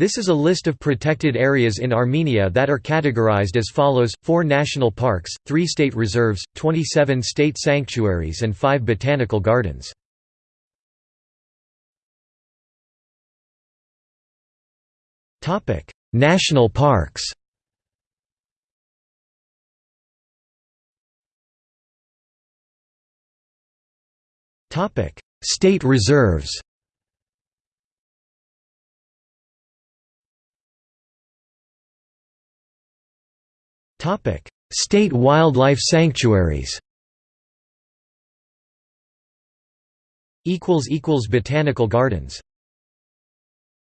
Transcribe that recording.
This is a list of protected areas in Armenia that are categorized as follows, 4 national parks, 3 state reserves, 27 state sanctuaries and 5 botanical gardens. national parks State reserves Topic: State wildlife sanctuaries. Equals equals botanical gardens.